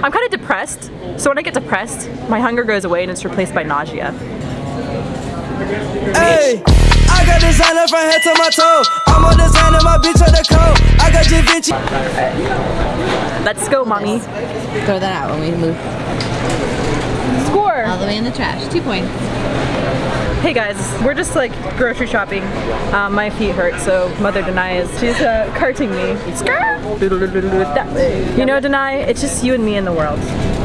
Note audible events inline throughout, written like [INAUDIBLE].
I'm kind of depressed, so when I get depressed, my hunger goes away and it's replaced by nausea. Hey, I got designer from head to my toe. I'm a designer, my bitch on the coat. I got Da Let's go, mommy. Throw that out when we move Score! all the way in the trash. Two points. Hey guys, we're just like grocery shopping. Um, my feet hurt, so Mother Denai is she's uh, carting me. You know, Denai, it's just you and me in the world.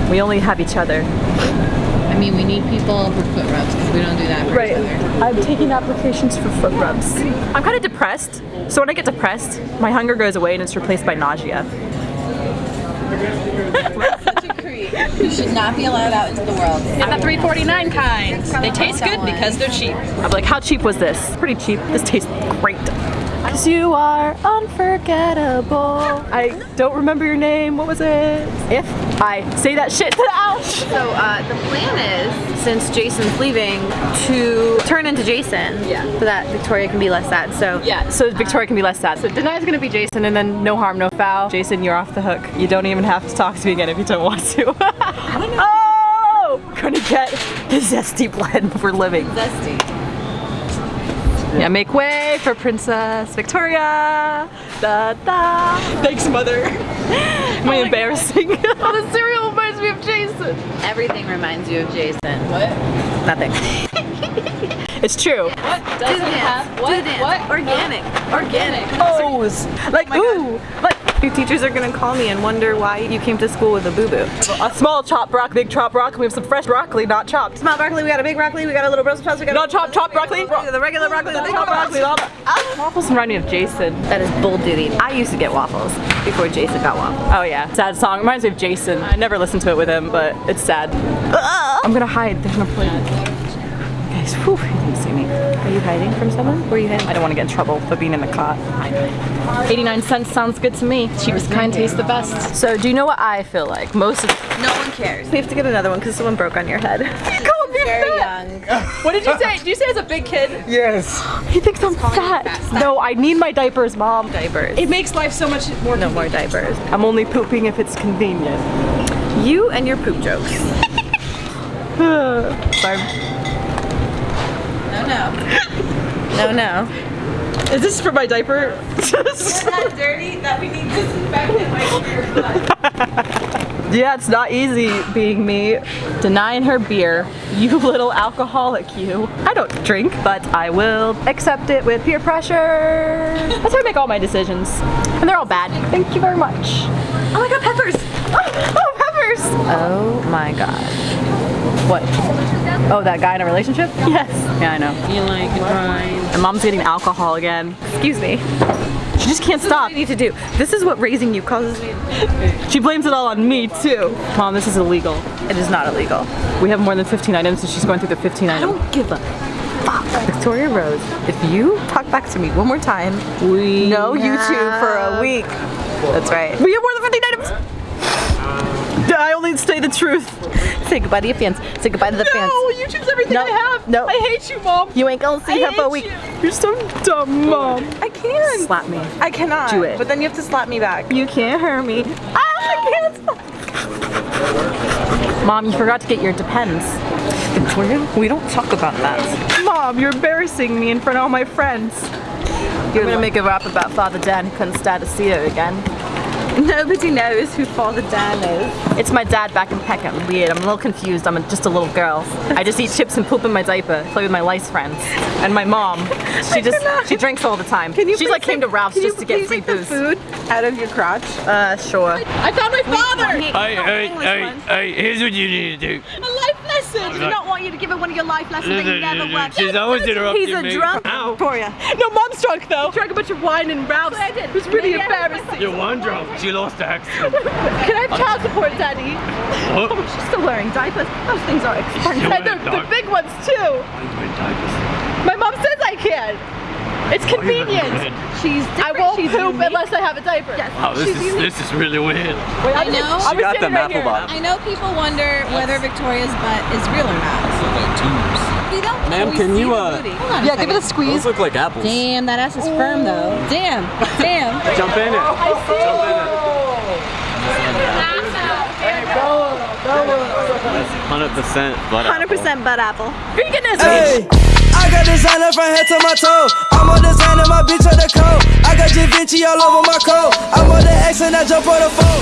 We only have each other. I mean, we need people for foot rubs because we don't do that for each other. I'm taking applications for foot rubs. I'm kind of depressed, so when I get depressed, my hunger goes away and it's replaced by nausea. [LAUGHS] You should not be allowed out into the world. I'm the 349 kind. They taste good because they're cheap. I'm like, how cheap was this? Pretty cheap. This tastes great. Cause you are unforgettable. I don't remember your name. What was it? If I say that shit, to [LAUGHS] the ouch. So uh, the plan is, since Jason's leaving, to turn into Jason. Yeah. So that Victoria can be less sad. So Yeah, so Victoria can be less sad. So Denai's gonna be Jason and then no harm, no foul. Jason, you're off the hook. You don't even have to talk to me again if you don't want to. [LAUGHS] [LAUGHS] oh! Gonna get the zesty blend for living. Zesty. Yeah, make way for Princess Victoria. Da da. Thanks, mother. [LAUGHS] Am oh I embarrassing? [LAUGHS] oh, the cereal reminds me of Jason. everything reminds you of Jason. What? Nothing. [LAUGHS] it's true. What doesn't the dance. have? What? the. What? Organic. Organic. Pose. Oh like, ooh. Like, Your teachers are gonna call me and wonder why you came to school with a boo-boo. a small chopped broccoli, big chopped broccoli. We have some fresh broccoli, not chopped. Small broccoli, we got a big broccoli, we got a little Brussels sprouts, we got Not chopped, chopped broccoli. the regular broccoli, the big Chopped broccoli. the- Waffles remind me of Jason. That is bull duty. I used to get waffles before Jason got waffles. Oh yeah, sad song. Reminds me of Jason. I never listened to it with him, but it's sad. I'm gonna hide. There's no point. Guys, whew, he didn't see me. Are you hiding from someone? Where are you hiding? I don't want to get in trouble for being in the cot. 89 cents sounds good to me. Cheapest kind tastes the best. So do you know what I feel like? Most of No one cares. We have to get another one because someone broke on your head. You called me Very fat. young. [LAUGHS] What did you say? Did you say as a big kid? Yes. He thinks I'm fat. fat. No, I need my diapers, mom. diapers. It makes life so much more No more diapers. I'm only pooping if it's convenient. You and your poop jokes. [SIGHS] Sorry. No, no. [LAUGHS] No, no. Is this for my diaper? that dirty that we need disinfectant wipes your butt. [LAUGHS] Yeah, it's not easy being me. Denying her beer. You [LAUGHS] little alcoholic, you. I don't drink, but I will accept it with peer pressure. That's how I make all my decisions. And they're all bad. Thank you very much. Oh my god, peppers! Oh, oh peppers! Oh my god. What? Oh, that guy in a relationship? Yes. Yeah, I know. You like right. And mom's getting alcohol again. Excuse me. She just can't stop. I need to do. This is what raising you causes me. She blames it all on me, too. Mom, this is illegal. It is not illegal. We have more than 15 items, so she's going through the 15 items. I don't give a fuck. Victoria Rose, if you talk back to me one more time, We no YouTube for a week. That's right. We have more than 15 items. I only say the truth. Say goodbye to your fans. Say goodbye to the fans. No, YouTube's everything No, I have. no. I hate you, mom. You ain't gonna see I her for a week. you. You're so dumb, mom. I can't Slap me. I cannot. Do it. But then you have to slap me back. You can't hurt me. Ah, I can't. Mom, you forgot to get your Depends. Victoria, we don't talk about that. Mom, you're embarrassing me in front of all my friends. You're gonna make a rap about Father Dan who couldn't stand to see her again. [LAUGHS] Nobody knows who Father Dan is. It's my dad back in Peckham. Weird. I'm a little confused. I'm a, just a little girl. I just eat chips and poop in my diaper. Play with my lice friends. And my mom, [LAUGHS] she just cannot. she drinks all the time. Can you She's like came to Ralph's just to get please free take the booze. food out of your crotch? Uh, sure. I found my father! Hey, hey, hey, hey, here's what you need to do. A life lesson! I do not want you to give her one of your life lessons that you never worked. She's always interrupting He's a drunk Ow. Victoria. No, mom's drunk though. She Drank a bunch of wine and Ralph's. I did. It was pretty Maybe I had embarrassing. You're one drunk. She lost the accent. [LAUGHS] Can I have child support, Daddy? What? Oh, she's still wearing diapers. Those things are expensive. You're And the, the big ones too. My mom says I can. It's convenient. weird. She's I different. won't She's poop unique. unless I have a diaper. Yes. Wow, this She's is unique. this is really weird. Wait, I know. I She got the standing right here. Mapplebot. I know people wonder whether Victoria's butt is real or not. We don't know. Ma'am, We can see you, the uh, booty. Hold on Yeah, give it a squeeze. Those look like apples. Damn, that ass is firm though. Damn, damn. [LAUGHS] Jump in it. Jump in it. Go. 100% butt 100% butt apple. Veganist. Hey, I got designer from head to my toe. I'm a designer, my bitch on the coat. I got Da Vinci all over my coat. I'm on the X and I jump on the phone.